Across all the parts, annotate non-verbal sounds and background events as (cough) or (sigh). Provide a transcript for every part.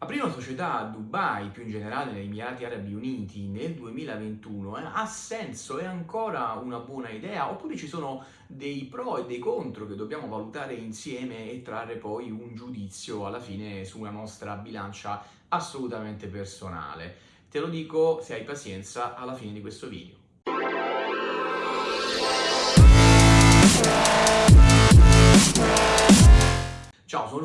Aprire una società a Dubai, più in generale negli Emirati Arabi Uniti, nel 2021 eh, ha senso? È ancora una buona idea? Oppure ci sono dei pro e dei contro che dobbiamo valutare insieme e trarre poi un giudizio alla fine sulla nostra bilancia assolutamente personale? Te lo dico se hai pazienza alla fine di questo video.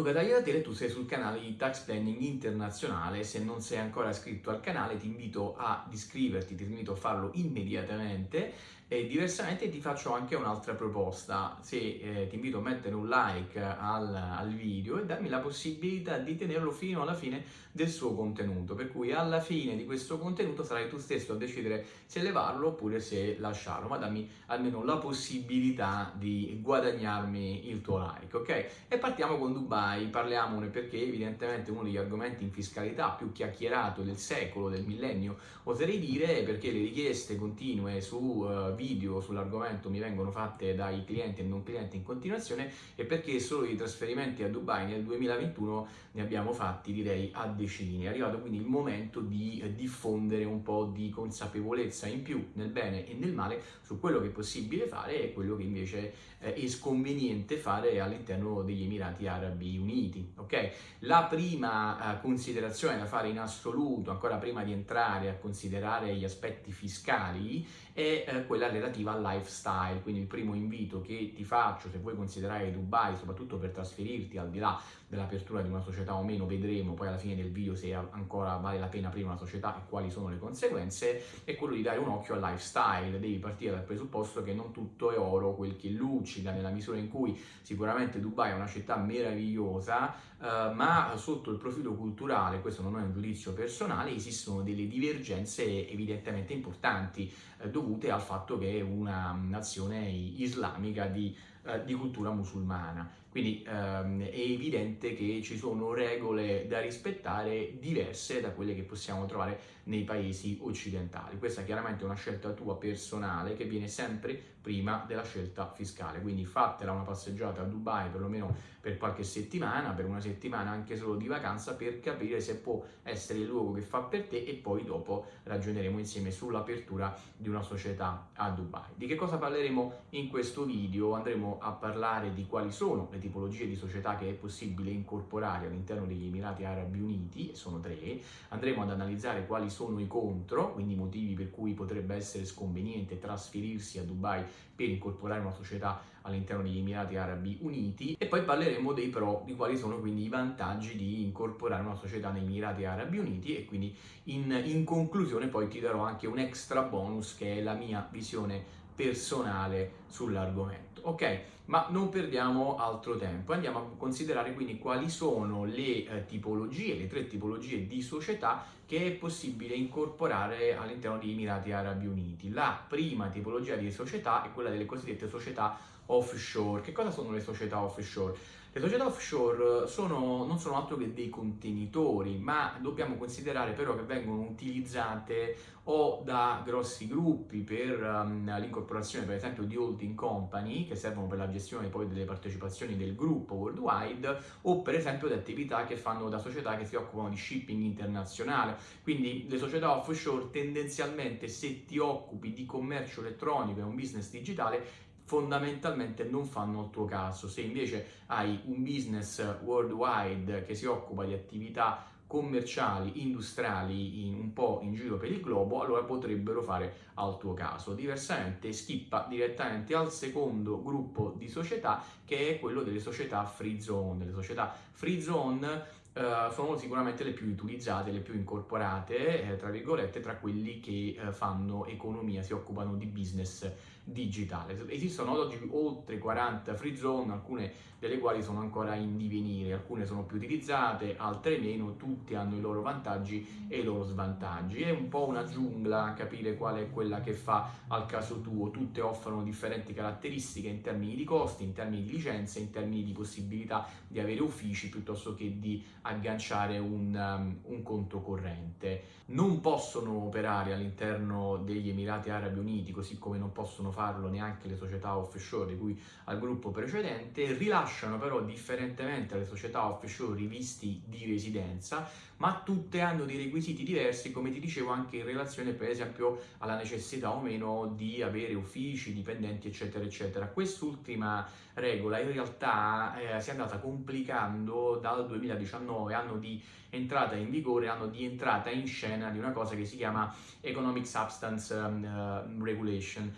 Luca Tagliatele tu sei sul canale di Tax Planning Internazionale. Se non sei ancora iscritto al canale ti invito ad iscriverti, ti invito a farlo immediatamente e diversamente ti faccio anche un'altra proposta, se eh, ti invito a mettere un like al, al, video e darmi la possibilità di tenerlo fino alla fine del suo contenuto, per cui alla fine di questo contenuto sarai tu stesso a decidere se levarlo oppure se lasciarlo, ma dammi almeno la possibilità di guadagnarmi il tuo like, ok? E partiamo con Dubai, parliamone perché evidentemente uno degli argomenti in fiscalità più chiacchierato del secolo, del millennio, oserei dire, perché le richieste continue su uh, video sull'argomento mi vengono fatte dai clienti e non clienti in continuazione e perché solo i trasferimenti a Dubai nel 2021 ne abbiamo fatti direi a decine. È arrivato quindi il momento di diffondere un po' di consapevolezza in più nel bene e nel male su quello che è possibile fare e quello che invece eh, è sconveniente fare all'interno degli Emirati Arabi Uniti. Okay? La prima eh, considerazione da fare in assoluto, ancora prima di entrare a considerare gli aspetti fiscali, è eh, quella relativa al lifestyle, quindi il primo invito che ti faccio se vuoi considerare Dubai, soprattutto per trasferirti al di là dell'apertura di una società o meno, vedremo poi alla fine del video se ancora vale la pena aprire una società e quali sono le conseguenze, è quello di dare un occhio al lifestyle, devi partire dal presupposto che non tutto è oro quel che luccica, nella misura in cui sicuramente Dubai è una città meravigliosa, eh, ma sotto il profilo culturale, questo non è un giudizio personale, esistono delle divergenze evidentemente importanti, eh, dovute al fatto che è una nazione islamica di, eh, di cultura musulmana. Quindi ehm, è evidente che ci sono regole da rispettare diverse da quelle che possiamo trovare nei paesi occidentali. Questa è chiaramente una scelta tua personale che viene sempre prima della scelta fiscale, quindi fatela una passeggiata a Dubai perlomeno per qualche settimana, per una settimana anche solo di vacanza per capire se può essere il luogo che fa per te e poi dopo ragioneremo insieme sull'apertura di una società a Dubai. Di che cosa parleremo in questo video? Andremo a parlare di quali sono le tipologie di società che è possibile incorporare all'interno degli Emirati Arabi Uniti, sono tre, andremo ad analizzare quali sono i contro, quindi i motivi per cui potrebbe essere sconveniente trasferirsi a Dubai per incorporare una società all'interno degli Emirati Arabi Uniti e poi parleremo dei pro, di quali sono quindi i vantaggi di incorporare una società negli Emirati Arabi Uniti e quindi in, in conclusione poi ti darò anche un extra bonus che è la mia visione personale sull'argomento. Ok, ma non perdiamo altro tempo, andiamo a considerare quindi quali sono le eh, tipologie, le tre tipologie di società che è possibile incorporare all'interno degli Emirati Arabi Uniti. La prima tipologia di società è quella delle cosiddette società offshore. Che cosa sono le società offshore? Le società offshore sono, non sono altro che dei contenitori, ma dobbiamo considerare però che vengono utilizzate o da grossi gruppi per um, l'incorporazione per esempio di holding company che servono per la gestione poi delle partecipazioni del gruppo worldwide o per esempio da attività che fanno da società che si occupano di shipping internazionale. Quindi le società offshore tendenzialmente se ti occupi di commercio elettronico e un business digitale fondamentalmente non fanno il tuo caso. Se invece hai un business worldwide che si occupa di attività commerciali, industriali in, un po' in giro per il globo, allora potrebbero fare al tuo caso. Diversamente schippa direttamente al secondo gruppo di società che è quello delle società free zone. Le società free zone Uh, sono sicuramente le più utilizzate, le più incorporate, eh, tra virgolette, tra quelli che uh, fanno economia, si occupano di business digitale. Esistono ad oggi oltre 40 free zone, alcune delle quali sono ancora in divenire, alcune sono più utilizzate, altre meno, tutte hanno i loro vantaggi e i loro svantaggi. È un po' una giungla capire qual è quella che fa al caso tuo, tutte offrono differenti caratteristiche in termini di costi, in termini di licenze, in termini di possibilità di avere uffici piuttosto che di agganciare un, um, un conto corrente. Non possono operare all'interno degli Emirati Arabi Uniti, così come non possono farlo neanche le società offshore di cui al gruppo precedente, rilasciano però differentemente alle società offshore i visti di residenza, ma tutte hanno dei requisiti diversi, come ti dicevo, anche in relazione per esempio alla necessità o meno di avere uffici, dipendenti, eccetera, eccetera. Quest'ultima regola in realtà eh, si è andata complicando dal 2019, anno di entrata in vigore, anno di entrata in scena di una cosa che si chiama Economic Substance um, uh, Regulation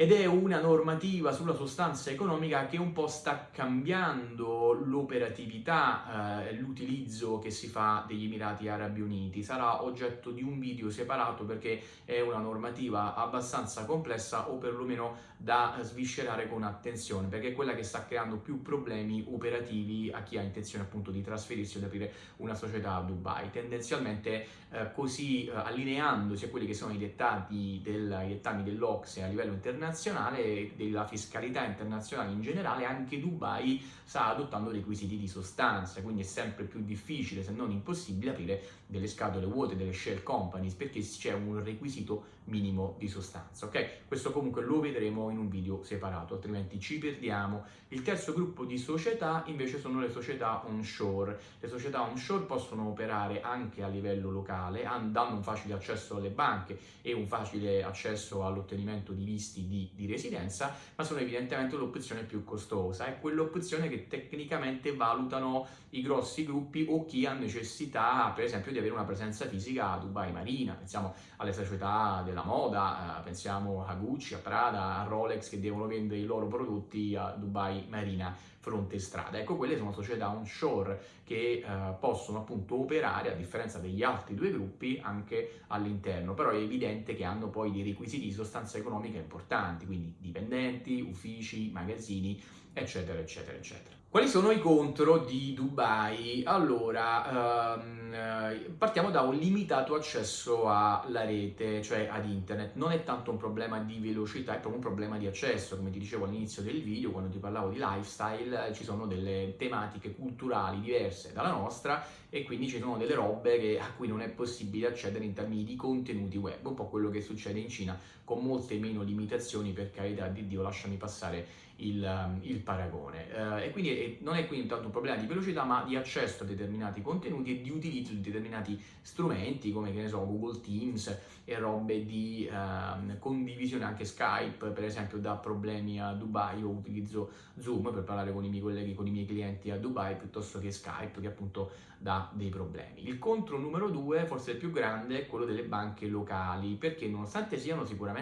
ed è una normativa sulla sostanza economica che un po' sta cambiando l'operatività, eh, l'utilizzo che si fa degli Emirati Arabi Uniti. Sarà oggetto di un video separato perché è una normativa abbastanza complessa o perlomeno da sviscerare con attenzione perché è quella che sta creando più problemi operativi a chi ha intenzione appunto di trasferirsi o di aprire una società a Dubai. Tendenzialmente eh, così eh, allineandosi a quelli che sono i dettati, del, dettami dell'Ocse a livello internazionale internazionale e della fiscalità internazionale in generale, anche Dubai sta adottando requisiti di sostanza, quindi è sempre più difficile, se non impossibile, aprire delle scatole vuote, delle shell companies, perché c'è un requisito minimo di sostanza, ok? Questo comunque lo vedremo in un video separato, altrimenti ci perdiamo. Il terzo gruppo di società invece sono le società onshore. Le società onshore possono operare anche a livello locale, danno un facile accesso alle banche e un facile accesso all'ottenimento di visti di, di residenza, ma sono evidentemente l'opzione più costosa, è quell'opzione che tecnicamente valutano i grossi gruppi o chi ha necessità, per esempio, di avere una presenza fisica a Dubai Marina, pensiamo alle società della moda, eh, pensiamo a Gucci, a Prada, a Rolex che devono vendere i loro prodotti a Dubai Marina fronte strada. Ecco, quelle sono società onshore che eh, possono appunto operare, a differenza degli altri due gruppi, anche all'interno, però è evidente che hanno poi dei requisiti di sostanza economica importanti, quindi dipendenti, uffici, magazzini, eccetera, eccetera, eccetera. Quali sono i contro di Dubai? Allora, ehm, partiamo da un limitato accesso alla rete, cioè ad internet. Non è tanto un problema di velocità, è proprio un problema di accesso. Come ti dicevo all'inizio del video, quando ti parlavo di lifestyle, ci sono delle tematiche culturali diverse dalla nostra e quindi ci sono delle robe che, a cui non è possibile accedere in termini di contenuti web, un po' quello che succede in Cina, con molte meno limitazioni, per carità di Dio, lasciami passare il, um, il paragone. Uh, e quindi è, non è quindi tanto un problema di velocità, ma di accesso a determinati contenuti e di utilizzo di determinati strumenti come che ne so, Google Teams e robe di uh, condivisione, anche Skype, per esempio, dà problemi a Dubai. Io utilizzo Zoom per parlare con i miei colleghi, con i miei clienti a Dubai, piuttosto che Skype, che appunto dà dei problemi. Il contro numero due, forse il più grande, è quello delle banche locali, perché nonostante siano sicuramente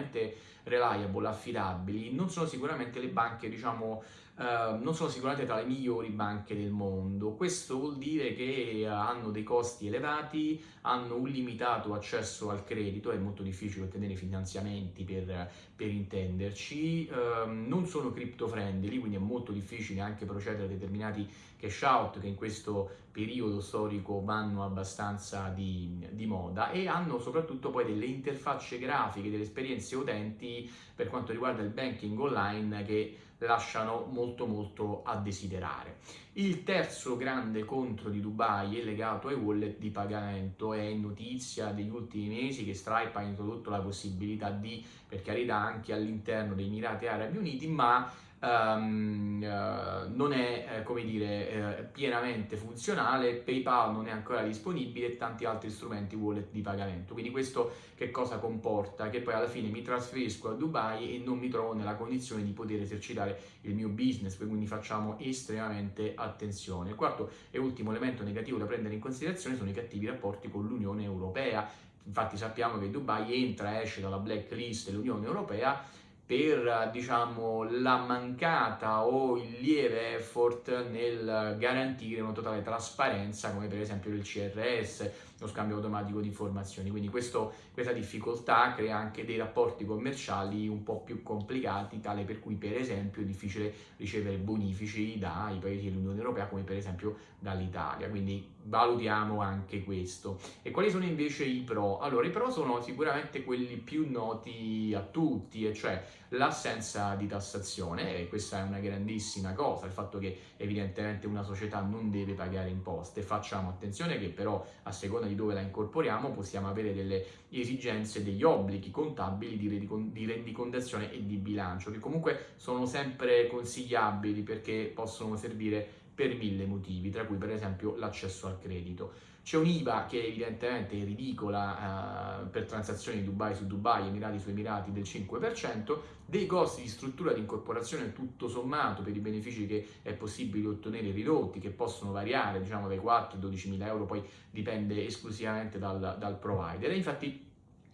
reliable, affidabili, non sono sicuramente le banche, diciamo, Uh, non sono sicuramente tra le migliori banche del mondo. Questo vuol dire che uh, hanno dei costi elevati, hanno un limitato accesso al credito, è molto difficile ottenere finanziamenti per, per intenderci, uh, non sono crypto friendly, quindi è molto difficile anche procedere a determinati cash out che in questo periodo storico vanno abbastanza di, di moda e hanno soprattutto poi delle interfacce grafiche, delle esperienze utenti per quanto riguarda il banking online che lasciano molto molto a desiderare. Il terzo grande contro di Dubai è legato ai wallet di pagamento, è notizia degli ultimi mesi che Stripe ha introdotto la possibilità di, per carità anche all'interno dei Emirati Arabi Uniti, ma um, uh, non è, eh, come dire, eh, pienamente funzionale, PayPal non è ancora disponibile e tanti altri strumenti wallet di pagamento. Quindi questo che cosa comporta? Che poi alla fine mi trasferisco a Dubai e non mi trovo nella condizione di poter esercitare il mio business, quindi facciamo estremamente attenzione. Il quarto e ultimo elemento negativo da prendere in considerazione sono i cattivi rapporti con l'Unione Europea. Infatti sappiamo che Dubai entra e esce dalla blacklist dell'Unione Europea per diciamo, la mancata o il lieve effort nel garantire una totale trasparenza come per esempio il CRS, lo scambio automatico di informazioni. Quindi questo, questa difficoltà crea anche dei rapporti commerciali un po' più complicati, tale per cui per esempio è difficile ricevere bonifici dai paesi dell'Unione Europea come per esempio dall'Italia. Quindi valutiamo anche questo. E quali sono invece i pro? Allora, i pro sono sicuramente quelli più noti a tutti, e cioè l'assenza di tassazione, e questa è una grandissima cosa, il fatto che evidentemente una società non deve pagare imposte. Facciamo attenzione che però a seconda di dove la incorporiamo possiamo avere delle esigenze, degli obblighi contabili di rendicontazione e di bilancio, che comunque sono sempre consigliabili perché possono servire per mille motivi, tra cui per esempio l'accesso al credito. C'è un'IVA che evidentemente è ridicola eh, per transazioni Dubai su Dubai, Emirati su Emirati del 5%, dei costi di struttura di incorporazione tutto sommato per i benefici che è possibile ottenere ridotti, che possono variare diciamo dai 4 ai 12 mila euro, poi dipende esclusivamente dal, dal provider. E infatti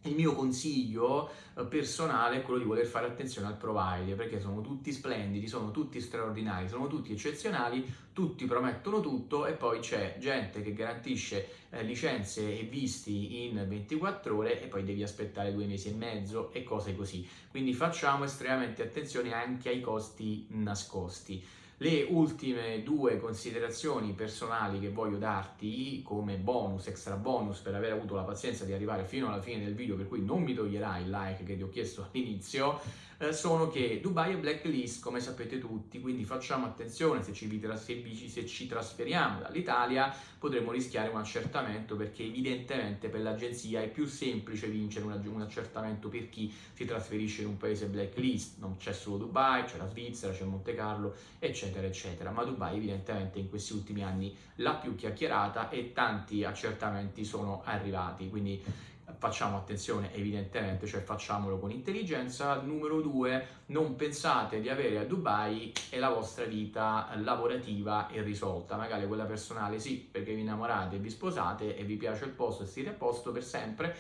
il mio consiglio eh, personale è quello di voler fare attenzione al provider perché sono tutti splendidi, sono tutti straordinari, sono tutti eccezionali, tutti promettono tutto e poi c'è gente che garantisce eh, licenze e visti in 24 ore e poi devi aspettare due mesi e mezzo e cose così. Quindi facciamo estremamente attenzione anche ai costi nascosti. Le ultime due considerazioni personali che voglio darti come bonus, extra bonus per aver avuto la pazienza di arrivare fino alla fine del video, per cui non mi toglierai il like che ti ho chiesto (laughs) all'inizio, eh, sono che Dubai è blacklist, come sapete tutti, quindi facciamo attenzione se ci, se ci trasferiamo dall'Italia potremmo rischiare un accertamento perché evidentemente per l'agenzia è più semplice vincere un, un accertamento per chi si trasferisce in un paese blacklist, non c'è solo Dubai, c'è la Svizzera, c'è Monte Carlo, eccetera, eccetera, ma Dubai evidentemente in questi ultimi anni l'ha più chiacchierata e tanti accertamenti sono arrivati, quindi facciamo attenzione evidentemente, cioè facciamolo con intelligenza. Numero due, non pensate di avere a Dubai e la vostra vita lavorativa è risolta, magari quella personale sì, perché vi innamorate, vi sposate e vi piace il posto e siete a posto per sempre,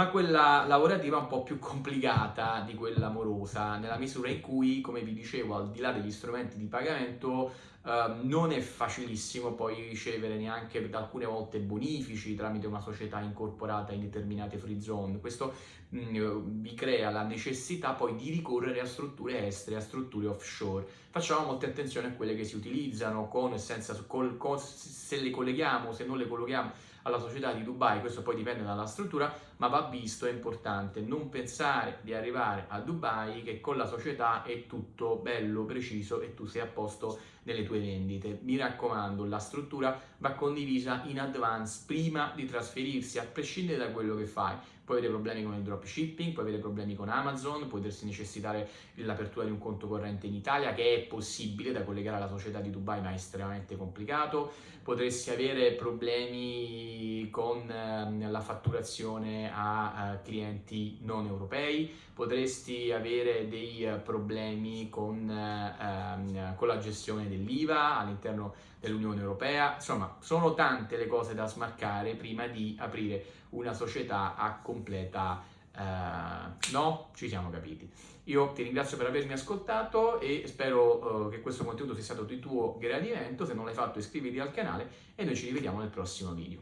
ma quella lavorativa è un po' più complicata di quella amorosa, nella misura in cui, come vi dicevo, al di là degli strumenti di pagamento, eh, non è facilissimo poi ricevere neanche alcune volte bonifici tramite una società incorporata in determinate free zone. Questo mh, mm, vi crea la necessità poi di ricorrere a strutture estere, a strutture offshore. Facciamo molta attenzione a quelle che si utilizzano con senza, col, con, se le colleghiamo, se non le colleghiamo alla società di Dubai, questo poi dipende dalla struttura, ma va visto, è importante non pensare di arrivare a Dubai che con la società è tutto bello, preciso e tu sei a posto nelle tue vendite. Mi raccomando, la struttura va condivisa in advance prima di trasferirsi, a prescindere da quello che fai puoi avere problemi con il dropshipping, puoi avere problemi con Amazon, puoi potersi necessitare l'apertura di un conto corrente in Italia che è possibile da collegare alla società di Dubai ma è estremamente complicato, potresti avere problemi con eh, la fatturazione a, a clienti non europei, potresti avere dei uh, problemi con, uh, con la gestione dell'IVA all'interno dell'Unione Europea, insomma sono tante le cose da smarcare prima di aprire una società a completa uh, no? Ci siamo capiti. Io ti ringrazio per avermi ascoltato e spero uh, che questo contenuto sia stato di tuo gradimento. Se non l'hai fatto iscriviti al canale e noi ci rivediamo nel prossimo video.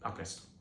A presto!